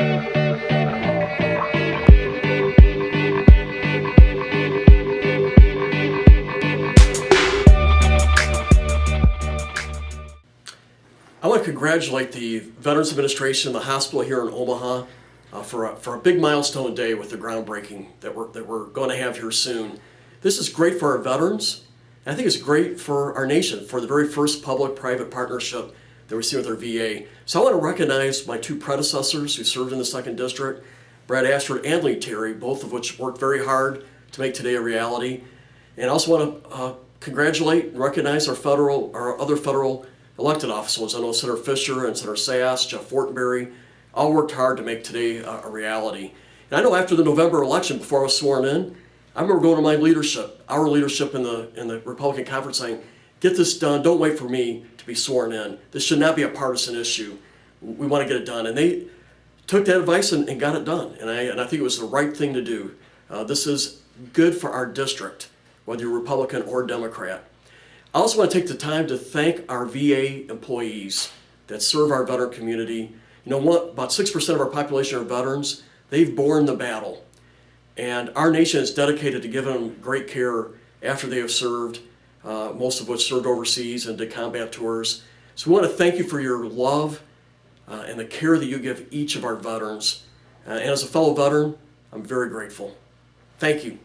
I want to congratulate the Veterans Administration, and the hospital here in Omaha, uh, for, a, for a big milestone day with the groundbreaking that we're, that we're going to have here soon. This is great for our veterans, and I think it's great for our nation, for the very first public-private partnership that we see with our VA. So I want to recognize my two predecessors who served in the second district, Brad Ashford and Lee Terry, both of which worked very hard to make today a reality. And I also want to uh, congratulate and recognize our federal, our other federal elected officials. I know Senator Fischer and Senator Sasse, Jeff Fortenberry, all worked hard to make today a, a reality. And I know after the November election, before I was sworn in, I remember going to my leadership, our leadership in the in the Republican conference saying, get this done, don't wait for me to be sworn in. This should not be a partisan issue. We want to get it done. And they took that advice and, and got it done. And I, and I think it was the right thing to do. Uh, this is good for our district, whether you're Republican or Democrat. I also want to take the time to thank our VA employees that serve our veteran community. You know, what, about 6% of our population are veterans. They've borne the battle. And our nation is dedicated to giving them great care after they have served, uh, most of which served overseas and did combat tours. So we want to thank you for your love uh, and the care that you give each of our veterans. Uh, and as a fellow veteran, I'm very grateful. Thank you.